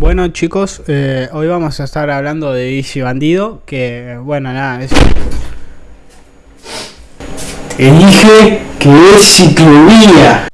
Bueno chicos, eh, hoy vamos a estar hablando de Bici Bandido, que bueno, nada, es... Elige que es ciclovía.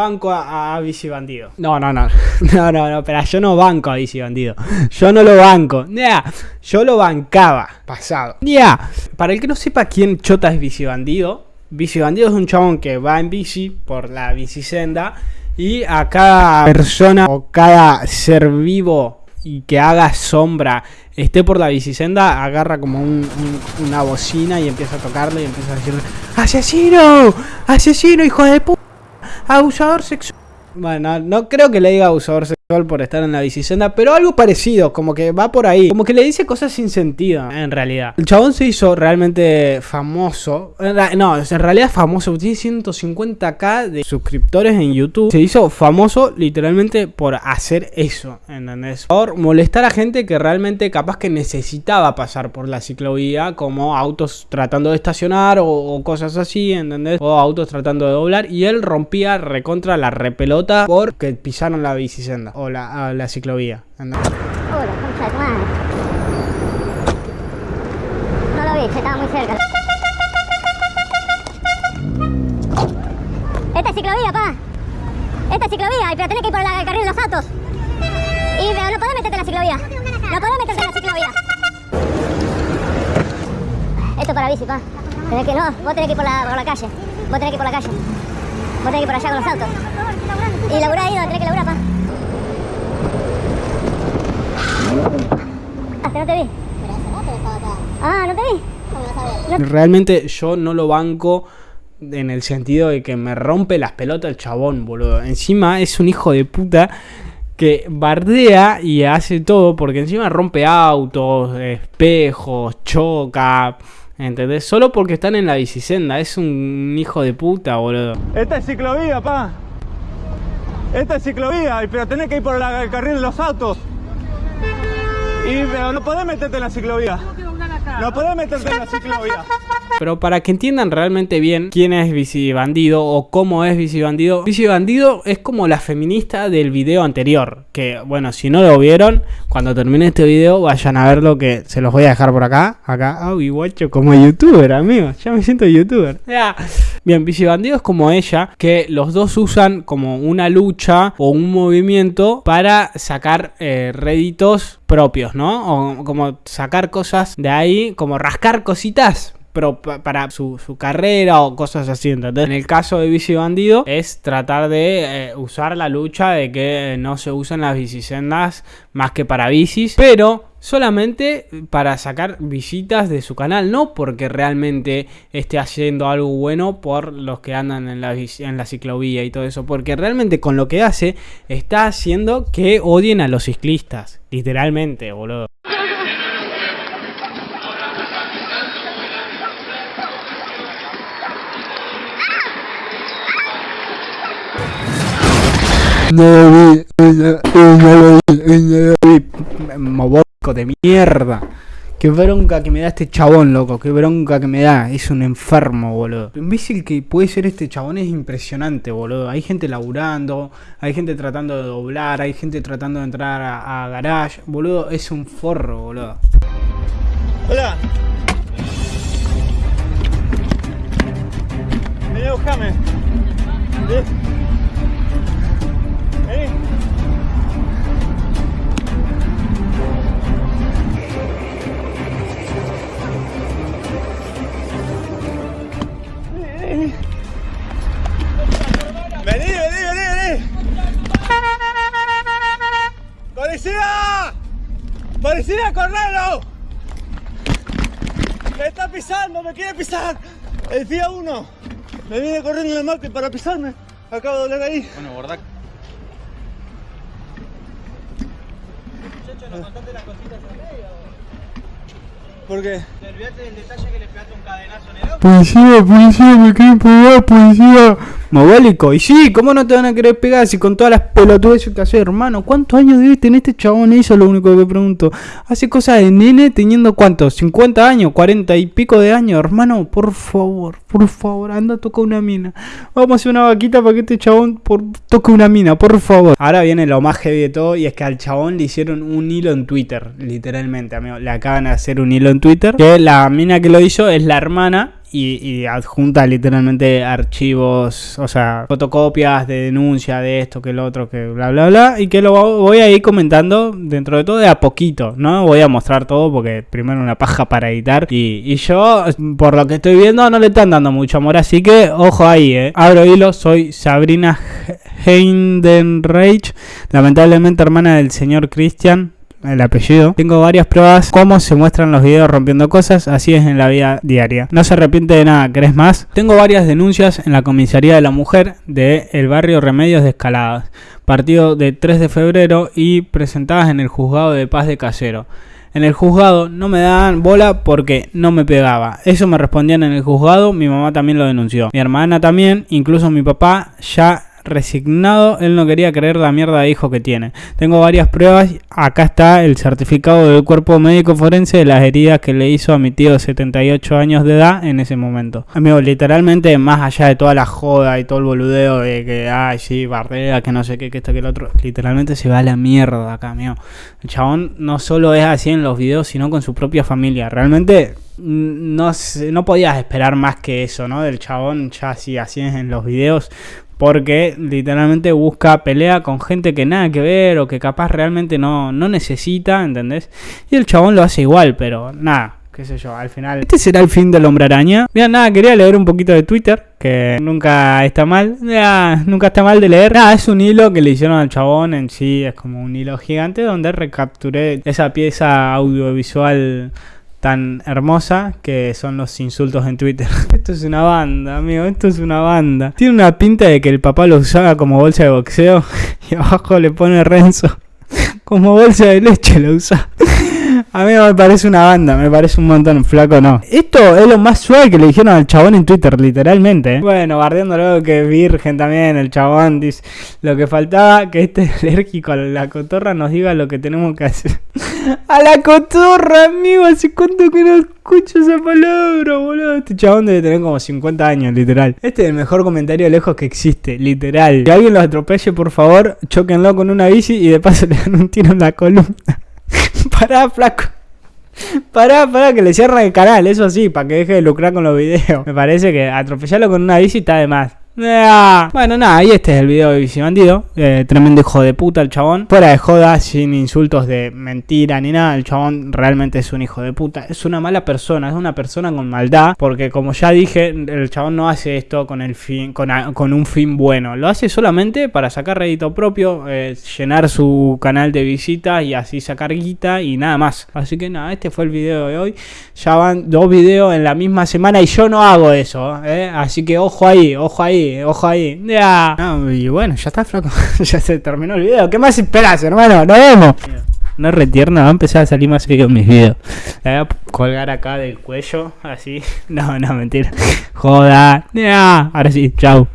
Banco a, a Bici Bandido. No, no, no, no, no, no, pero yo no banco a Bici Bandido. Yo no lo banco. Ya, yo lo bancaba, pasado. Ya, para el que no sepa quién chota es Bici Bandido, Bici Bandido es un chabón que va en bici por la bicisenda y a cada persona o cada ser vivo y que haga sombra esté por la bicisenda, agarra como un- un- una bocina y empieza a tocarle y empieza a decirle ¡Asesino! ¡Asesino, hijo de puta! ¡Abusador sexual! Bueno, no creo que le diga abusador sexual por estar en la bicisenda, pero algo parecido, como que va por ahí. Como que le dice cosas sin sentido, en realidad. El chabón se hizo realmente famoso. No, en realidad famoso. Tiene 150k de suscriptores en YouTube. Se hizo famoso literalmente por hacer eso, ¿entendés? Por molestar a gente que realmente capaz que necesitaba pasar por la ciclovía, como autos tratando de estacionar o, cosas así, ¿entendés? O autos tratando de doblar. Y él rompía recontra la repelota porque pisaron la bicisenda o la, la ciclovía. madre. No lo vi, estaba muy cerca. Esta es ciclovía, pa. Esta es ciclovía, pero tenés que ir por la- el carril de los autos. Y pero no podés meterte en la ciclovía. No podés meterte en la ciclovía. Esto es para bici, pa. Tenés que, no, vos tenés que ir por la, por la calle. Vos tenés que ir por la calle. Vos tenés que ir por allá con los autos. Y laburá ahí donde tenés que laburar, pa. Ah, que no te vi. Ah, no te vi. Realmente yo no lo banco en el sentido de que me rompe las pelotas el chabón, boludo. Encima es un hijo de puta que bardea y hace todo porque encima rompe autos, espejos, choca. ¿Entendés? Solo porque están en la bicisenda. Es un hijo de puta, boludo. Esta es ciclovía, pa. Esta es ciclovía, pero tenés que ir por el carril de los autos. Y pero no podés meterte en la ciclovía. No en la ciclovía. Pero para que entiendan realmente bien quién es Bici Bandido o cómo es Bici Bandido, Bici Bandido es como la feminista del video anterior. Que bueno, si no lo vieron, cuando termine este video, vayan a verlo que se los voy a dejar por acá. Acá, guacho, como youtuber, amigos. Ya me siento youtuber. Ya. Bien, Bici Bandido es como ella, que los dos usan como una lucha o un movimiento para sacar eh, réditos propios, ¿no? O como sacar cosas de ahí, como rascar cositas pero pa- para su, su carrera o cosas así, ¿entendés? En el caso de Bici Bandido es tratar de eh, usar la lucha de que no se usan las bicisendas más que para bicis, pero solamente para sacar visitas de su canal, no porque realmente esté haciendo algo bueno por los que andan en la, en la ciclovía y todo eso, porque realmente con lo que hace está haciendo que odien a los ciclistas, literalmente, boludo. No lo vi, no, lo vi, no lo vi. Moborco de mierda. Qué bronca que me da este chabón, loco. Qué bronca que me da. Es un enfermo, boludo. Lo imbécil que puede ser este chabón es impresionante, boludo. Hay gente laburando, hay gente tratando de doblar, hay gente tratando de entrar a, a garage. Boludo, es un forro, boludo. Hola. Vení a buscarme. Vení. ¡Policía, correlo! ¡Me está pisando! ¡Me quiere pisar! El FIA 1 me viene corriendo en el marco para pisarme. Acabo de doblar ahí. Bueno, borda. ¿Por qué? Policía, policía, me quieren pegar, policía. Mogólico, y sí, ¿cómo no te van a querer pegar si con todas las pelotudes que hace, hermano? ¿Cuántos años debe tener este chabón? Eso es lo único que pregunto. Hace cosas de nene teniendo cuántos, ¿50 años? ¿40 y pico de años? Hermano, por favor, por favor, anda, toca una mina. Vamos a hacer una vaquita para que este chabón por... toque una mina, por favor. Ahora viene lo más heavy de todo y es que al chabón le hicieron un hilo en Twitter, literalmente, amigo. Le acaban de hacer un hilo en Twitter. Que la mina que lo hizo es la hermana y, adjunta literalmente archivos, o sea, fotocopias de denuncia de esto, que el otro, que bla, bla, bla, y que lo voy a ir comentando dentro de todo de a poquito, ¿no? Voy a mostrar todo porque primero una paja para editar y, y yo, por lo que estoy viendo, no le están dando mucho amor, así que ojo ahí, ¿eh? Abro hilo, soy Sabrina Heidenreich, lamentablemente hermana del señor Christian, el apellido. Tengo varias pruebas cómo se muestran los videos rompiendo cosas, así es en la vida diaria. No se arrepiente de nada, ¿crees más? Tengo varias denuncias en la comisaría de la mujer de el barrio Remedios de Escaladas, partido de 3 de febrero y presentadas en el juzgado de paz de Casero. En el juzgado no me daban bola porque no me pegaba. Eso me respondían en el juzgado, mi mamá también lo denunció. Mi hermana también, incluso mi papá ya resignado, él no quería creer la mierda de hijo que tiene. Tengo varias pruebas, acá está el certificado del cuerpo médico forense de las heridas que le hizo a mi tío de 78 años de edad en ese momento. Amigo, literalmente, más allá de toda la joda y todo el boludeo de que, ay, sí, bardea, que no sé qué, que esto, que el otro, literalmente se va a la mierda acá, amigo. El chabón no solo es así en los videos, sino con su propia familia. Realmente no, no podías esperar más que eso, ¿no? Del chabón ya así, así en los videos. Porque literalmente busca pelea con gente que nada que ver o que capaz realmente no, no necesita, ¿entendés? Y el chabón lo hace igual, pero nada, qué sé yo, al final. Este será el fin del hombre araña. Mira, nada, quería leer un poquito de Twitter, que nunca está mal. Ya, nunca está mal de leer. Nada, es un hilo que le hicieron al chabón en sí, es como un hilo gigante donde recapturé esa pieza audiovisual tan hermosa que son los insultos en Twitter. Esto es una banda, amigo, esto es una banda. Tiene una pinta de que el papá lo usaba como bolsa de boxeo y abajo le pone Renzo. Como bolsa de leche lo usa. A mí me parece una banda, me parece un montón, flaco no. Esto es lo más suave que le dijeron al chabón en Twitter, literalmente. ¿eh? Bueno, bardeándolo que virgen también, el chabón dice, lo que faltaba que este alérgico a la cotorra nos diga lo que tenemos que hacer. a la cotorra, amigo, hace cuánto que no escucho esa palabra, boludo. Este chabón debe tener como 50 años, literal. Este es el mejor comentario lejos que existe, literal. Que alguien lo atropelle, por favor, choquenlo con una bici y de paso le dan un tiro en la columna. Pará, flaco. Pará, pará, que le cierren el canal, eso sí, para que deje de lucrar con los videos. Me parece que atropellarlo con una bici está de más. Bueno, nada, y este es el video de Bici Bandido. Eh, tremendo hijo de puta el chabón. Fuera de joda, sin insultos de mentira ni nada. El chabón realmente es un hijo de puta. Es una mala persona, es una persona con maldad. Porque como ya dije, el chabón no hace esto con el fin, con, con un fin bueno. Lo hace solamente para sacar rédito propio, eh, llenar su canal de visitas y así sacar guita y nada más. Así que nada, este fue el video de hoy. Ya van dos videos en la misma semana y yo no hago eso. ¿eh? Así que ojo ahí, ojo ahí, ojo ahí. Ya. No, y bueno, ya está, flaco. ya se terminó el video. ¿Qué más esperas, hermano? Nos vemos. No retierna, va a empezar a salir más seguido en mis videos. La voy a colgar acá del cuello, así. No, no, mentira. Joda. Ya. Ahora sí, chao.